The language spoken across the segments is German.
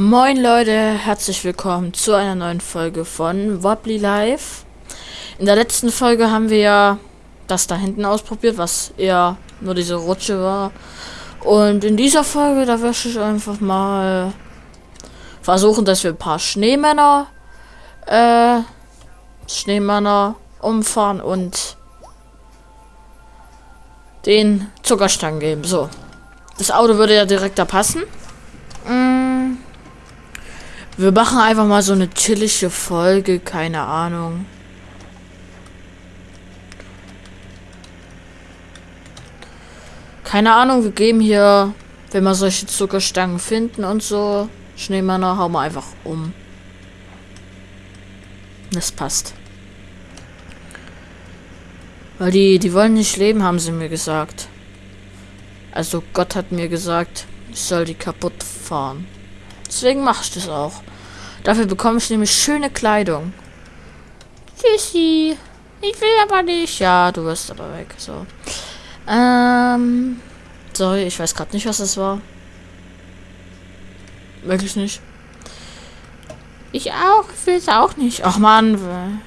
Moin Leute, herzlich willkommen zu einer neuen Folge von Wobbly Live. In der letzten Folge haben wir ja das da hinten ausprobiert, was eher nur diese Rutsche war. Und in dieser Folge, da werde ich einfach mal versuchen, dass wir ein paar Schneemänner, äh, Schneemänner umfahren und den Zuckerstangen geben. So. Das Auto würde ja direkt da passen. Wir machen einfach mal so eine chillige Folge, keine Ahnung. Keine Ahnung, wir geben hier, wenn wir solche Zuckerstangen finden und so, Schneemänner, hauen wir einfach um. Das passt. Weil die, die wollen nicht leben, haben sie mir gesagt. Also Gott hat mir gesagt, ich soll die kaputt fahren. Deswegen mache ich das auch. Dafür bekomme ich nämlich schöne Kleidung. Tschüssi. Ich will aber nicht. Ja, du wirst aber weg. So. Ähm. Sorry, ich weiß gerade nicht, was das war. Wirklich nicht. Ich auch. Ich will es auch nicht. Ach man.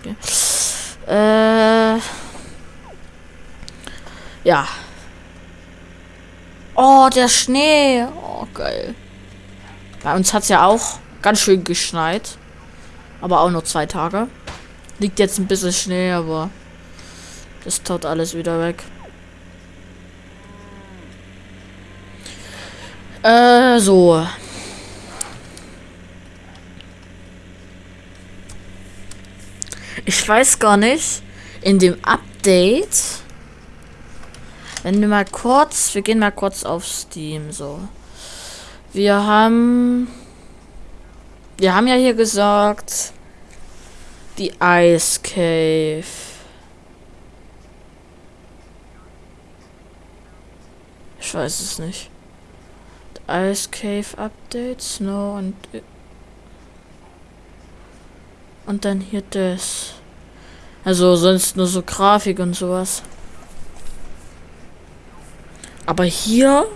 Okay. Äh. Ja. Oh, der Schnee. Oh, geil. Bei uns hat es ja auch ganz schön geschneit. Aber auch nur zwei Tage. Liegt jetzt ein bisschen Schnee, aber das taut alles wieder weg. Äh, so. Ich weiß gar nicht, in dem Update wenn wir mal kurz, wir gehen mal kurz auf Steam, so. Wir haben, wir haben ja hier gesagt, die Ice Cave. Ich weiß es nicht. Ice Cave Update, Snow und und dann hier das. Also sonst nur so Grafik und sowas. Aber hier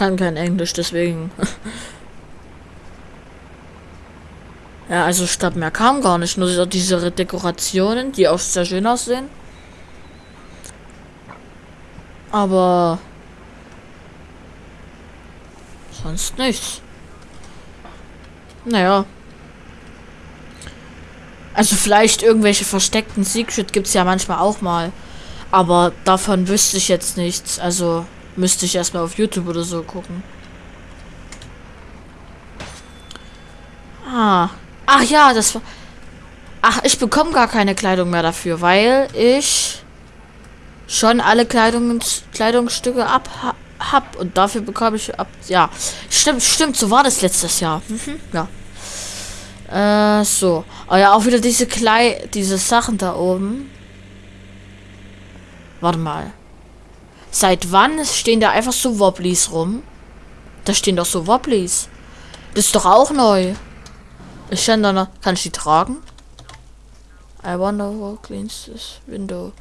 kann kein Englisch, deswegen. ja, also statt mehr kam gar nicht. Nur diese Dekorationen, die auch sehr schön aussehen. Aber sonst nichts. Naja. Also vielleicht irgendwelche versteckten Secret gibt es ja manchmal auch mal. Aber davon wüsste ich jetzt nichts. Also müsste ich erstmal auf YouTube oder so gucken. Ah. Ach ja, das war. Ach, ich bekomme gar keine Kleidung mehr dafür, weil ich schon alle Kleidungs Kleidungsstücke ab hab und dafür bekomme ich ab. Ja, stimmt, stimmt, so war das letztes Jahr. Mhm, ja. Äh, so. Oh ja, auch wieder diese Klei diese Sachen da oben. Warte mal. Seit wann stehen da einfach so Wobblies rum? Da stehen doch so Wobblies. Das ist doch auch neu. Ich kann da noch. Kann ich die tragen? I wonder who cleans this window.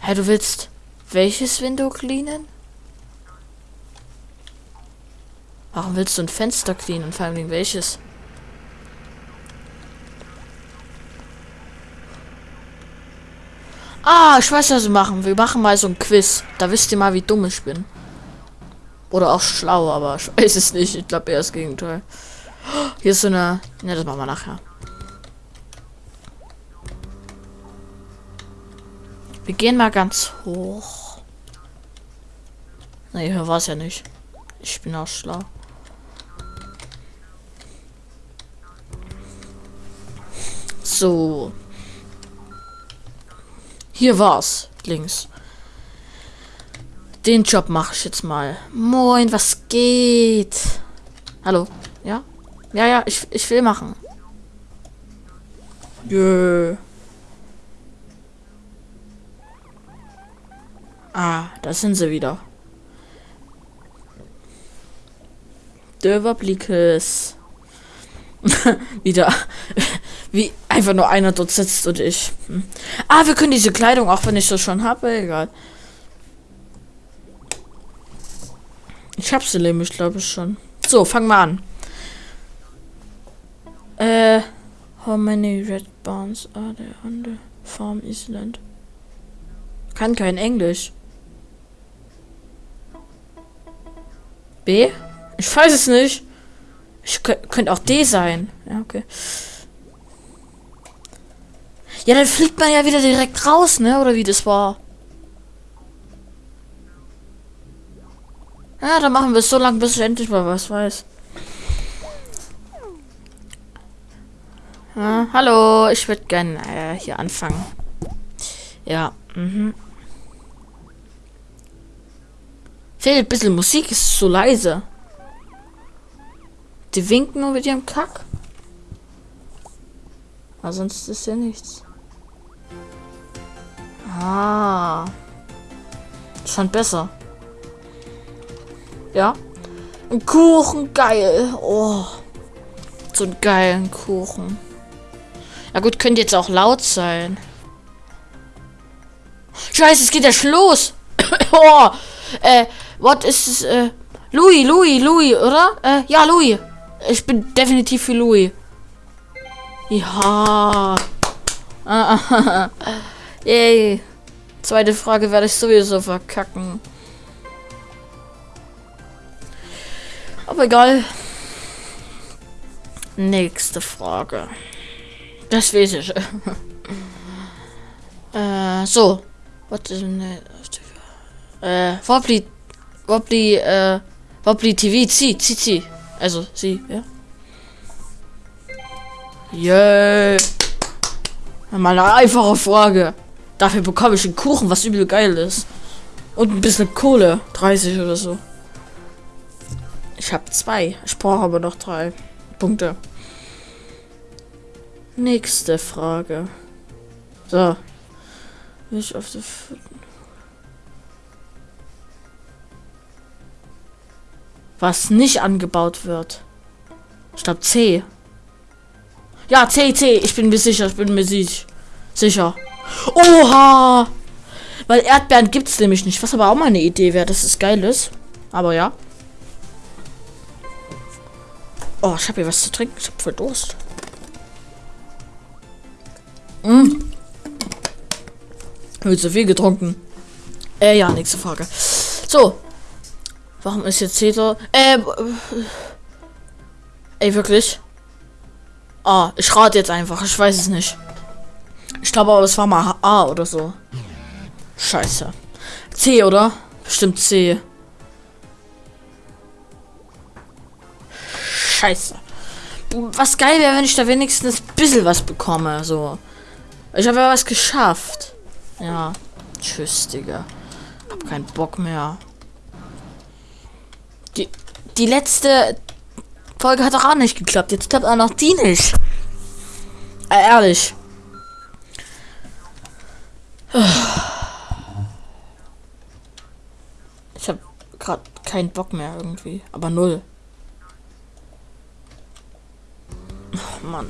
Hä, hey, du willst welches Window cleanen? Warum willst du ein Fenster cleanen? Vor allem welches? Ah, ich weiß, was wir machen. Wir machen mal so ein Quiz. Da wisst ihr mal, wie dumm ich bin. Oder auch schlau, aber ich weiß es nicht. Ich glaube eher das Gegenteil. Hier ist so eine... Ne, das machen wir nachher. Wir gehen mal ganz hoch. Ne, hier war es ja nicht. Ich bin auch schlau. So. Hier war's. Links. Den Job mache ich jetzt mal. Moin, was geht? Hallo? Ja? Ja, ja, ich, ich will machen. Jö. Ah, da sind sie wieder. Döverblikes. wieder. Wie einfach nur einer dort sitzt und ich. Hm. Ah, wir können diese Kleidung, auch wenn ich das schon habe, egal. Ich hab sie nämlich, glaube ich, schon. So, fangen wir an. Äh, how many red barns are there on the farm Island? Kann kein Englisch. B? Ich weiß es nicht. Ich könnte auch D sein. Ja, okay. Ja, dann fliegt man ja wieder direkt raus, ne? Oder wie das war. Ja, dann machen wir es so lange, bis ich endlich mal was weiß. Ja, hallo, ich würde gerne äh, hier anfangen. Ja, mhm. Fehlt ein bisschen Musik, ist so leise. Die winken nur mit ihrem Kack. Aber sonst ist ja nichts. Ah. Schon besser. Ja. Ein Kuchen, geil. Oh. So einen geilen Kuchen. Ja gut, könnte jetzt auch laut sein. Scheiße, es geht ja schon los. oh. Äh, what is äh, Louis, Louis, Louis, oder? Äh, ja, Louis. Ich bin definitiv für Louis. Ja. Yay. Zweite Frage werde ich sowieso verkacken. Aber egal. Nächste Frage. Das weiß ich. äh, so. Was ist denn... Äh, Wobbly... Wobbly, äh... Wobbly TV, zieh, zieh, zieh. Also, sie, ja. Yay. Mal eine einfache Frage. Dafür bekomme ich einen Kuchen, was übel geil ist. Und ein bisschen Kohle. 30 oder so. Ich habe zwei. Ich brauche aber noch drei Punkte. Nächste Frage. So. Ich auf die Was nicht angebaut wird. Ich glaube C. Ja, C, C. Ich bin mir sicher. Ich bin mir sicher. Oha! Weil Erdbeeren gibt es nämlich nicht. Was aber auch mal eine Idee wäre, dass es geil ist. Aber ja. Oh, ich habe hier was zu trinken. Ich habe voll Durst. Mm. Habe zu viel getrunken. Äh, ja, nächste Frage. So. Warum ist jetzt Cedar? Äh. Ey, wirklich? Ah, ich rate jetzt einfach. Ich weiß es nicht. Ich glaube aber, das war mal A oder so. Scheiße. C, oder? Bestimmt C. Scheiße. Was geil wäre, wenn ich da wenigstens ein bisschen was bekomme. So. Ich habe ja was geschafft. Ja. Tschüss, Digga. Hab keinen Bock mehr. Die, die letzte Folge hat doch auch nicht geklappt. Jetzt klappt auch noch die nicht. Äh, ehrlich. Ich habe gerade keinen Bock mehr irgendwie. Aber null. Oh Mann.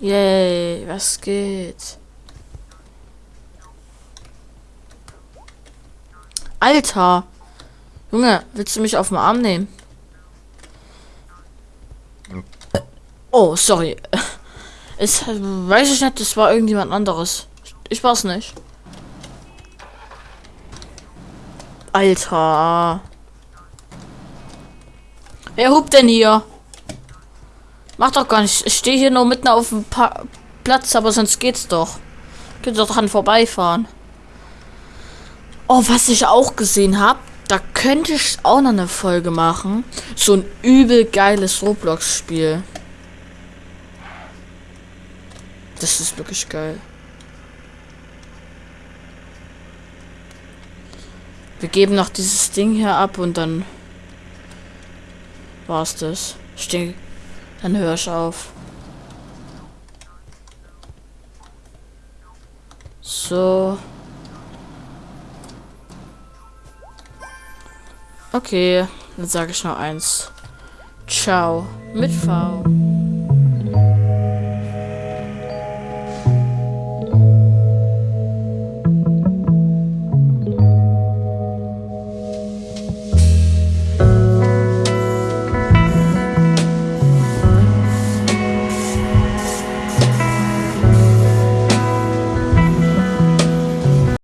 Yay, was geht? Alter! Junge, willst du mich auf den Arm nehmen? Oh, sorry. Es weiß ich nicht, das war irgendjemand anderes. Ich war's nicht. Alter. Wer hupt denn hier? Mach doch gar nicht. Ich stehe hier nur mitten auf dem pa Platz, aber sonst geht's doch. Könnt doch dran vorbeifahren. Oh, was ich auch gesehen habe, da könnte ich auch noch eine Folge machen. So ein übel geiles Roblox-Spiel. Das ist wirklich geil. Wir geben noch dieses Ding hier ab und dann war's das. Ich denke, dann höre ich auf. So. Okay, dann sage ich noch eins. Ciao mit V.